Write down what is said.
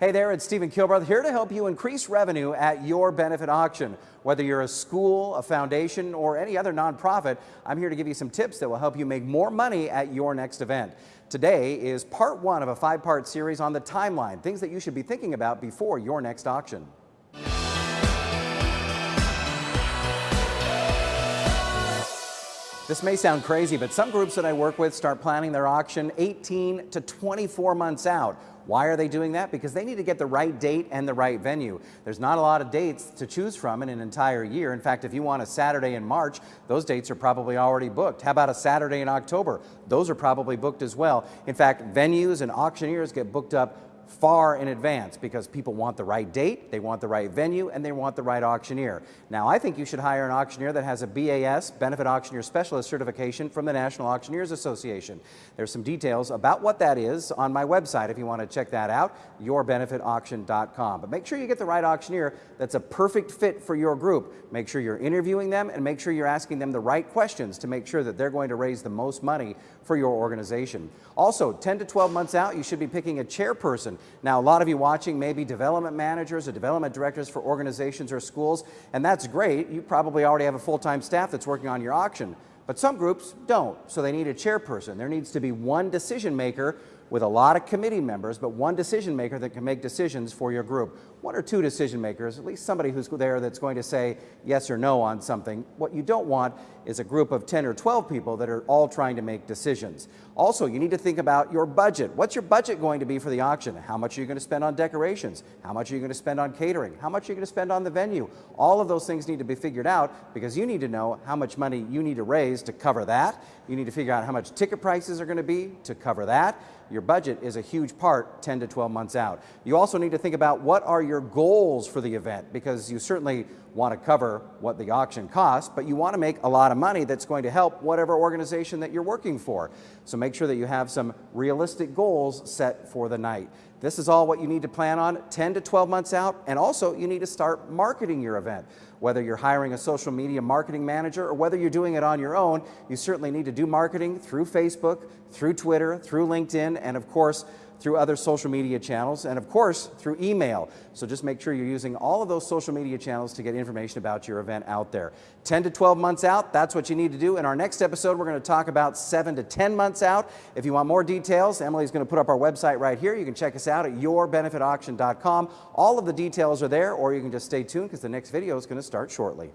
Hey there, it's Stephen Kilbreth here to help you increase revenue at your benefit auction. Whether you're a school, a foundation, or any other nonprofit, I'm here to give you some tips that will help you make more money at your next event. Today is part one of a five-part series on the timeline, things that you should be thinking about before your next auction. This may sound crazy, but some groups that I work with start planning their auction 18 to 24 months out. Why are they doing that? Because they need to get the right date and the right venue. There's not a lot of dates to choose from in an entire year. In fact, if you want a Saturday in March, those dates are probably already booked. How about a Saturday in October? Those are probably booked as well. In fact, venues and auctioneers get booked up far in advance because people want the right date, they want the right venue, and they want the right auctioneer. Now, I think you should hire an auctioneer that has a BAS, Benefit Auctioneer Specialist certification from the National Auctioneers Association. There's some details about what that is on my website if you want to check that out, yourbenefitauction.com. But make sure you get the right auctioneer that's a perfect fit for your group. Make sure you're interviewing them and make sure you're asking them the right questions to make sure that they're going to raise the most money for your organization. Also, 10 to 12 months out, you should be picking a chairperson now, a lot of you watching may be development managers or development directors for organizations or schools, and that's great. You probably already have a full-time staff that's working on your auction. But some groups don't, so they need a chairperson. There needs to be one decision maker with a lot of committee members, but one decision maker that can make decisions for your group. One or two decision makers, at least somebody who's there that's going to say yes or no on something. What you don't want is a group of 10 or 12 people that are all trying to make decisions. Also, you need to think about your budget. What's your budget going to be for the auction? How much are you going to spend on decorations? How much are you going to spend on catering? How much are you going to spend on the venue? All of those things need to be figured out because you need to know how much money you need to raise to cover that. You need to figure out how much ticket prices are going to be to cover that. Your budget is a huge part 10 to 12 months out. You also need to think about what are your goals for the event because you certainly want to cover what the auction costs, but you want to make a lot of money that's going to help whatever organization that you're working for. So make sure that you have some realistic goals set for the night. This is all what you need to plan on 10 to 12 months out, and also you need to start marketing your event. Whether you're hiring a social media marketing manager or whether you're doing it on your own, you certainly need to do marketing through Facebook, through Twitter, through LinkedIn, and of course, through other social media channels, and of course, through email. So just make sure you're using all of those social media channels to get information about your event out there. 10 to 12 months out, that's what you need to do. In our next episode, we're going to talk about 7 to 10 months out. If you want more details, Emily's going to put up our website right here. You can check us out at yourbenefitauction.com. All of the details are there, or you can just stay tuned because the next video is going to start shortly.